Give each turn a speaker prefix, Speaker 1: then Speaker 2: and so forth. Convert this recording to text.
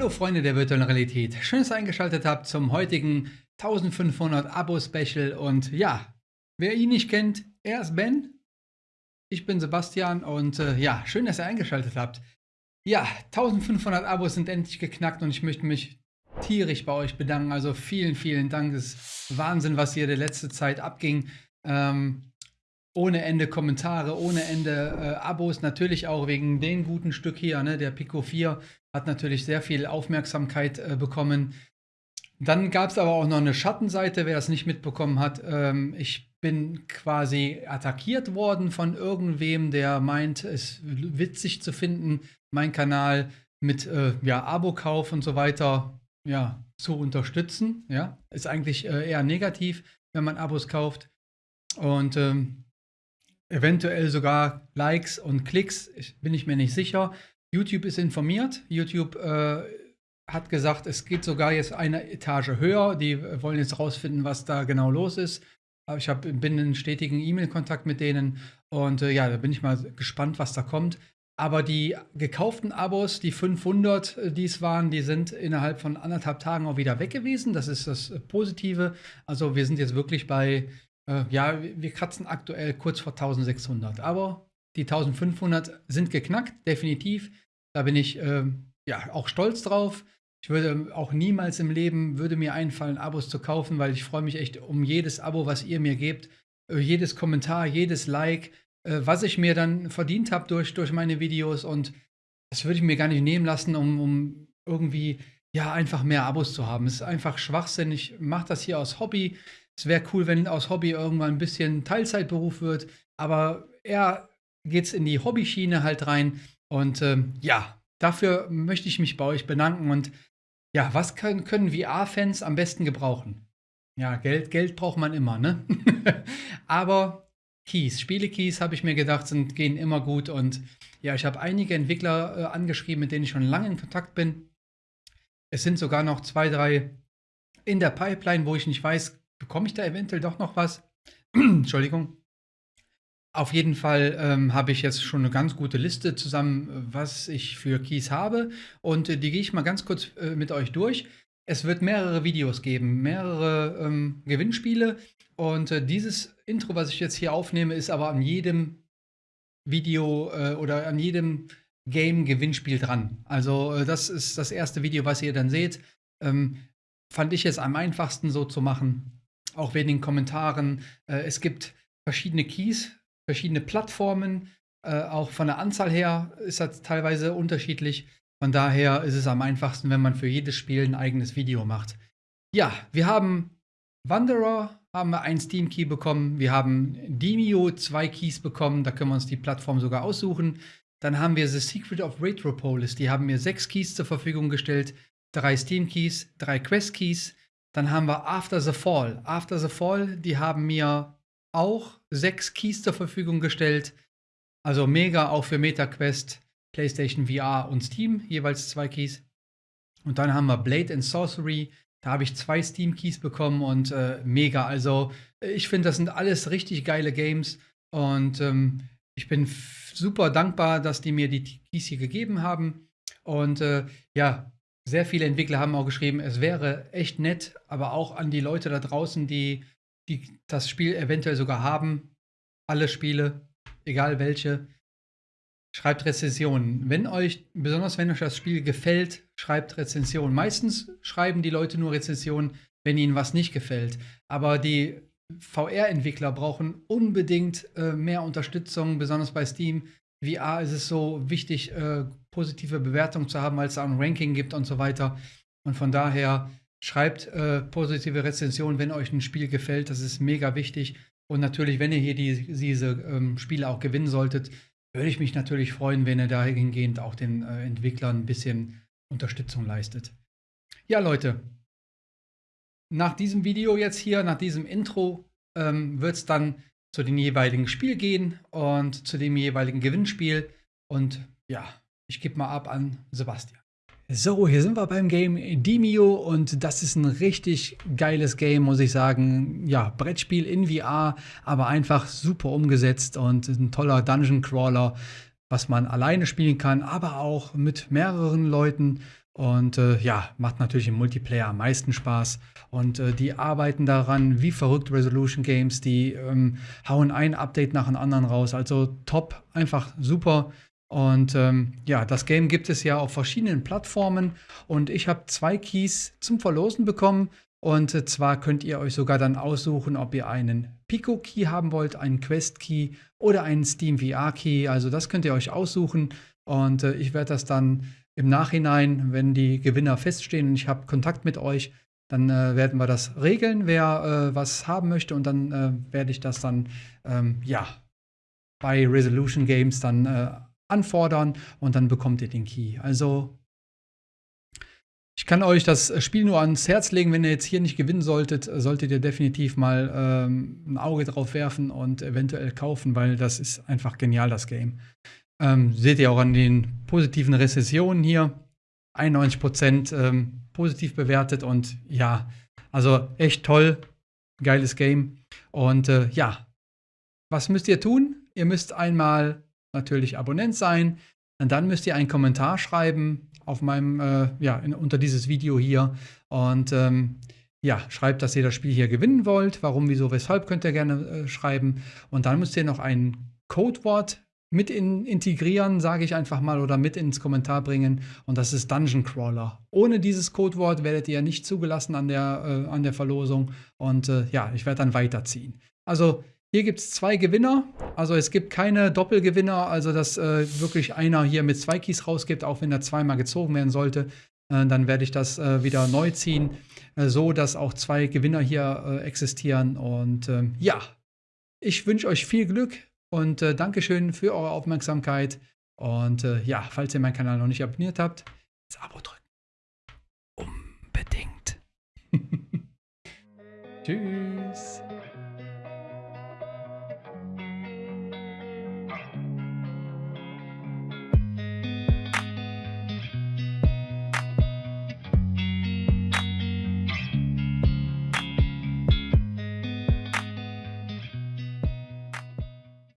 Speaker 1: Hallo Freunde der virtuellen Realität. Schön, dass ihr eingeschaltet habt zum heutigen 1500 Abo-Special. Und ja, wer ihn nicht kennt, er ist Ben. Ich bin Sebastian und äh, ja, schön, dass ihr eingeschaltet habt. Ja, 1500 Abos sind endlich geknackt und ich möchte mich tierisch bei euch bedanken. Also vielen, vielen Dank. Es ist Wahnsinn, was hier der letzte Zeit abging. Ähm, ohne Ende Kommentare, ohne Ende äh, Abos, natürlich auch wegen dem guten Stück hier, ne? der Pico 4 hat natürlich sehr viel Aufmerksamkeit äh, bekommen. Dann gab es aber auch noch eine Schattenseite, wer das nicht mitbekommen hat. Ähm, ich bin quasi attackiert worden von irgendwem, der meint, es witzig zu finden, meinen Kanal mit äh, ja, Abokauf und so weiter ja, zu unterstützen. Ja, ist eigentlich äh, eher negativ, wenn man Abos kauft. Und ähm, eventuell sogar Likes und Klicks, ich, bin ich mir nicht sicher. YouTube ist informiert. YouTube äh, hat gesagt, es geht sogar jetzt eine Etage höher. Die wollen jetzt rausfinden, was da genau los ist. Ich hab, bin in stetigen E-Mail-Kontakt mit denen und äh, ja, da bin ich mal gespannt, was da kommt. Aber die gekauften Abos, die 500, äh, die es waren, die sind innerhalb von anderthalb Tagen auch wieder weg gewesen. Das ist das Positive. Also wir sind jetzt wirklich bei äh, ja, wir kratzen aktuell kurz vor 1600. Aber die 1500 sind geknackt, definitiv. Da bin ich äh, ja auch stolz drauf. Ich würde auch niemals im Leben würde mir einfallen, Abos zu kaufen, weil ich freue mich echt um jedes Abo, was ihr mir gebt, äh, jedes Kommentar, jedes Like, äh, was ich mir dann verdient habe durch, durch meine Videos und das würde ich mir gar nicht nehmen lassen, um, um irgendwie ja einfach mehr Abos zu haben. Es ist einfach Schwachsinn. Ich mache das hier aus Hobby. Es wäre cool, wenn aus Hobby irgendwann ein bisschen Teilzeitberuf wird, aber eher geht es in die Hobbyschiene halt rein. Und ähm, ja, dafür möchte ich mich bei euch bedanken. Und ja, was können, können VR-Fans am besten gebrauchen? Ja, Geld, Geld braucht man immer, ne? aber Keys, Spiele-Keys, habe ich mir gedacht, sind, gehen immer gut. Und ja, ich habe einige Entwickler äh, angeschrieben, mit denen ich schon lange in Kontakt bin. Es sind sogar noch zwei, drei in der Pipeline, wo ich nicht weiß, bekomme ich da eventuell doch noch was? Entschuldigung. Auf jeden Fall ähm, habe ich jetzt schon eine ganz gute Liste zusammen, was ich für Keys habe. Und äh, die gehe ich mal ganz kurz äh, mit euch durch. Es wird mehrere Videos geben, mehrere ähm, Gewinnspiele. Und äh, dieses Intro, was ich jetzt hier aufnehme, ist aber an jedem Video äh, oder an jedem Game-Gewinnspiel dran. Also äh, das ist das erste Video, was ihr dann seht. Ähm, fand ich es am einfachsten so zu machen auch wegen den Kommentaren. Äh, es gibt verschiedene Keys, verschiedene Plattformen. Äh, auch von der Anzahl her ist das teilweise unterschiedlich. Von daher ist es am einfachsten, wenn man für jedes Spiel ein eigenes Video macht. Ja, wir haben Wanderer, haben wir einen Steam Key bekommen. Wir haben Demio zwei Keys bekommen. Da können wir uns die Plattform sogar aussuchen. Dann haben wir The Secret of Retropolis. Die haben mir sechs Keys zur Verfügung gestellt. Drei Steam Keys, drei Quest Keys, dann haben wir After the Fall. After the Fall, die haben mir auch sechs Keys zur Verfügung gestellt. Also mega auch für MetaQuest, PlayStation VR und Steam, jeweils zwei Keys. Und dann haben wir Blade and Sorcery. Da habe ich zwei Steam-Keys bekommen und äh, mega. Also ich finde, das sind alles richtig geile Games. Und ähm, ich bin super dankbar, dass die mir die Keys hier gegeben haben. Und äh, ja, sehr viele Entwickler haben auch geschrieben, es wäre echt nett, aber auch an die Leute da draußen, die, die das Spiel eventuell sogar haben, alle Spiele, egal welche, schreibt Rezensionen. Wenn euch, besonders wenn euch das Spiel gefällt, schreibt Rezensionen. Meistens schreiben die Leute nur Rezensionen, wenn ihnen was nicht gefällt. Aber die VR-Entwickler brauchen unbedingt äh, mehr Unterstützung, besonders bei Steam. VR ist es so wichtig, äh, positive Bewertungen zu haben, weil es da ein Ranking gibt und so weiter. Und von daher schreibt äh, positive Rezensionen, wenn euch ein Spiel gefällt. Das ist mega wichtig. Und natürlich, wenn ihr hier die, diese ähm, Spiele auch gewinnen solltet, würde ich mich natürlich freuen, wenn ihr dahingehend auch den äh, Entwicklern ein bisschen Unterstützung leistet. Ja, Leute, nach diesem Video jetzt hier, nach diesem Intro, ähm, wird es dann zu dem jeweiligen Spiel gehen und zu dem jeweiligen Gewinnspiel. Und ja, ich gebe mal ab an Sebastian. So, hier sind wir beim Game Demio und das ist ein richtig geiles Game, muss ich sagen. Ja, Brettspiel in VR, aber einfach super umgesetzt und ein toller Dungeon Crawler, was man alleine spielen kann, aber auch mit mehreren Leuten. Und äh, ja, macht natürlich im Multiplayer am meisten Spaß. Und äh, die arbeiten daran wie verrückt Resolution Games. Die ähm, hauen ein Update nach dem anderen raus. Also top, einfach super. Und ähm, ja, das Game gibt es ja auf verschiedenen Plattformen. Und ich habe zwei Keys zum Verlosen bekommen. Und äh, zwar könnt ihr euch sogar dann aussuchen, ob ihr einen Pico Key haben wollt, einen Quest Key oder einen Steam VR Key. Also das könnt ihr euch aussuchen. Und äh, ich werde das dann im Nachhinein, wenn die Gewinner feststehen und ich habe Kontakt mit euch, dann äh, werden wir das regeln, wer äh, was haben möchte und dann äh, werde ich das dann ähm, ja bei Resolution Games dann anfordern und dann bekommt ihr den Key. Also ich kann euch das Spiel nur ans Herz legen, wenn ihr jetzt hier nicht gewinnen solltet, solltet ihr definitiv mal ähm, ein Auge drauf werfen und eventuell kaufen, weil das ist einfach genial, das Game. Ähm, seht ihr auch an den positiven Rezessionen hier. 91% ähm, positiv bewertet und ja, also echt toll. Geiles Game. Und äh, ja, was müsst ihr tun? Ihr müsst einmal natürlich Abonnent sein. Und dann müsst ihr einen Kommentar schreiben auf meinem, äh, ja, in, unter dieses Video hier. Und ähm, ja, schreibt, dass ihr das Spiel hier gewinnen wollt. Warum, wieso, weshalb könnt ihr gerne äh, schreiben. Und dann müsst ihr noch ein Codewort mit in, integrieren, sage ich einfach mal, oder mit ins Kommentar bringen. Und das ist Dungeon Crawler. Ohne dieses Codewort werdet ihr nicht zugelassen an der, äh, an der Verlosung. Und äh, ja, ich werde dann weiterziehen. Also hier gibt es zwei Gewinner. Also es gibt keine Doppelgewinner, also dass äh, wirklich einer hier mit zwei Keys rausgibt, auch wenn er zweimal gezogen werden sollte. Äh, dann werde ich das äh, wieder neu ziehen, äh, so dass auch zwei Gewinner hier existieren. Und ähm, ja, ich wünsche euch viel Glück und äh, Dankeschön für eure Aufmerksamkeit. Und äh, ja, falls ihr meinen Kanal noch nicht abonniert habt, das Abo drücken. Unbedingt. Tschüss.